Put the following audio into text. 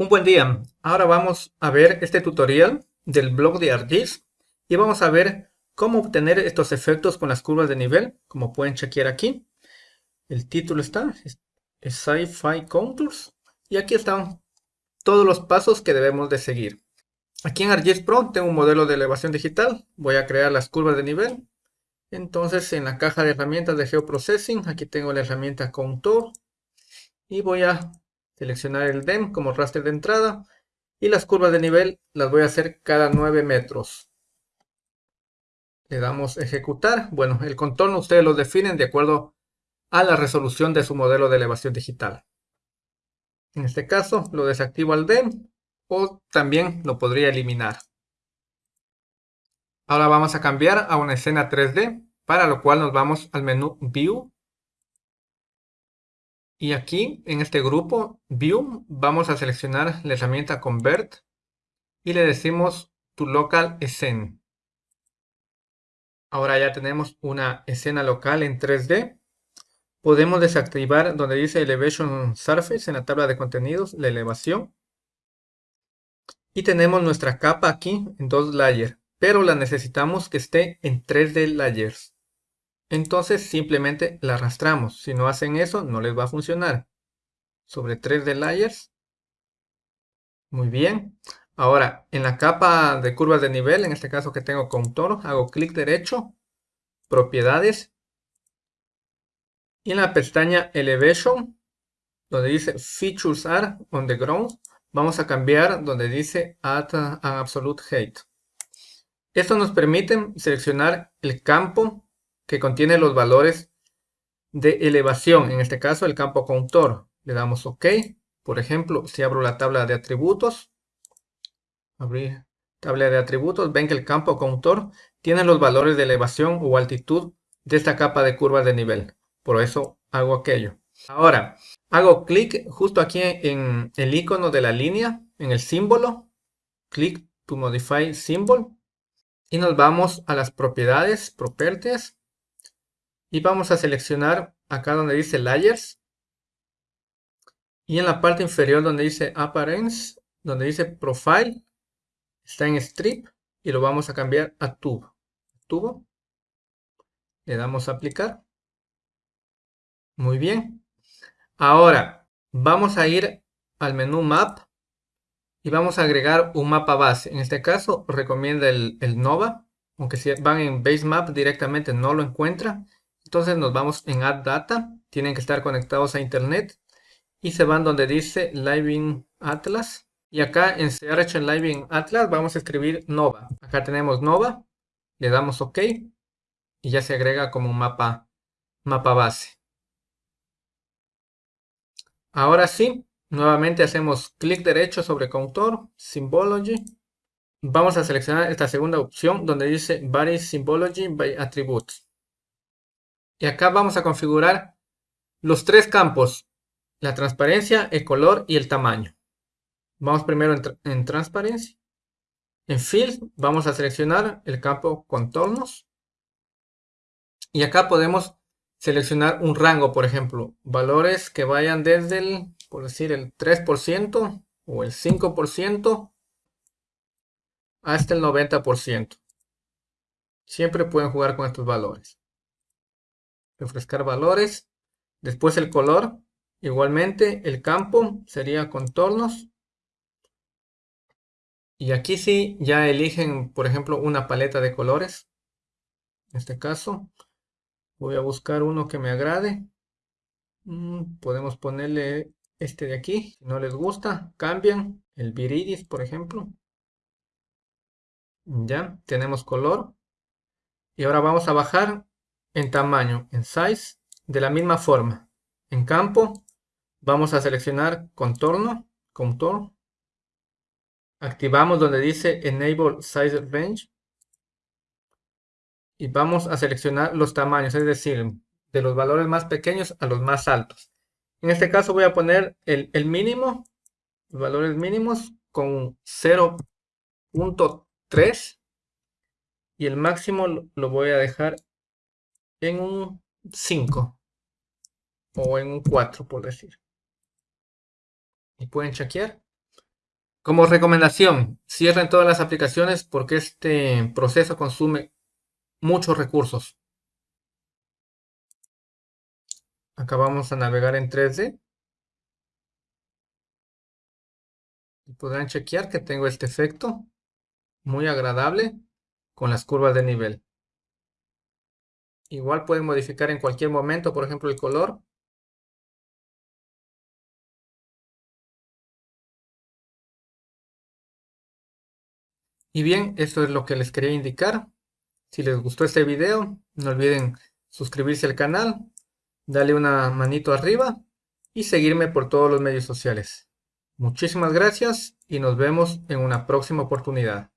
Un buen día. Ahora vamos a ver este tutorial del blog de ArcGIS y vamos a ver cómo obtener estos efectos con las curvas de nivel, como pueden chequear aquí. El título está, Sci-Fi Contours, y aquí están todos los pasos que debemos de seguir. Aquí en ArcGIS Pro tengo un modelo de elevación digital, voy a crear las curvas de nivel. Entonces en la caja de herramientas de Geoprocessing, aquí tengo la herramienta Contour y voy a seleccionar el DEM como raster de entrada y las curvas de nivel las voy a hacer cada 9 metros. Le damos ejecutar. Bueno, el contorno ustedes lo definen de acuerdo a la resolución de su modelo de elevación digital. En este caso lo desactivo al DEM o también lo podría eliminar. Ahora vamos a cambiar a una escena 3D, para lo cual nos vamos al menú View y aquí, en este grupo, View, vamos a seleccionar la herramienta Convert y le decimos to local scene. Ahora ya tenemos una escena local en 3D. Podemos desactivar donde dice Elevation Surface en la tabla de contenidos, la elevación. Y tenemos nuestra capa aquí en dos layers, pero la necesitamos que esté en 3D layers. Entonces simplemente la arrastramos. Si no hacen eso, no les va a funcionar. Sobre 3 de layers. Muy bien. Ahora, en la capa de curvas de nivel, en este caso que tengo con toro, hago clic derecho, propiedades. Y en la pestaña Elevation, donde dice Features are on the ground, vamos a cambiar donde dice Add an Absolute Height. Esto nos permite seleccionar el campo que contiene los valores de elevación, en este caso el campo contor. Le damos OK. Por ejemplo, si abro la tabla de atributos, abrir tabla de atributos, ven que el campo contor tiene los valores de elevación o altitud de esta capa de curvas de nivel. Por eso hago aquello. Ahora, hago clic justo aquí en el icono de la línea, en el símbolo. Clic to modify symbol. Y nos vamos a las propiedades, properties y vamos a seleccionar acá donde dice Layers y en la parte inferior donde dice Appearance, donde dice Profile, está en Strip y lo vamos a cambiar a Tubo. Tubo. Le damos a aplicar. Muy bien. Ahora vamos a ir al menú Map y vamos a agregar un mapa base. En este caso recomienda el, el Nova, aunque si van en Base Map directamente no lo encuentra. Entonces nos vamos en Add Data, tienen que estar conectados a Internet y se van donde dice Living Atlas. Y acá en Search en Living Atlas vamos a escribir Nova. Acá tenemos Nova, le damos OK y ya se agrega como mapa, mapa base. Ahora sí, nuevamente hacemos clic derecho sobre Contour, Symbology. Vamos a seleccionar esta segunda opción donde dice Vary Symbology by Attributes. Y acá vamos a configurar los tres campos, la transparencia, el color y el tamaño. Vamos primero en, transparencia. En Field vamos a seleccionar el campo contornos. Y acá podemos seleccionar un rango, por ejemplo, valores que vayan desde el, por decir, el 3% o el 5% hasta el 90%. Siempre pueden jugar con estos valores refrescar valores. Después el color. Igualmente el campo sería contornos. Y aquí sí ya eligen, por ejemplo, una paleta de colores. En este caso, voy a buscar uno que me agrade. Mm, podemos ponerle este de aquí. Si no les gusta, cambian. El viridis, por ejemplo. Ya, tenemos color. Y ahora vamos a bajar en tamaño, en size, de la misma forma. En campo, vamos a seleccionar contorno, contour. Activamos donde dice Enable Size Range. Y vamos a seleccionar los tamaños, es decir, de los valores más pequeños a los más altos. En este caso voy a poner el, el mínimo, los valores mínimos con 0.3 y el máximo lo voy a dejar en un 5 o en un 4 por decir. Y pueden chequear. Como recomendación, cierren todas las aplicaciones porque este proceso consume muchos recursos. Acá vamos a navegar en 3D. Y podrán chequear que tengo este efecto muy agradable con las curvas de nivel. Igual pueden modificar en cualquier momento, por ejemplo, el color. Y bien, esto es lo que les quería indicar. Si les gustó este video, no olviden suscribirse al canal, darle una manito arriba y seguirme por todos los medios sociales. Muchísimas gracias y nos vemos en una próxima oportunidad.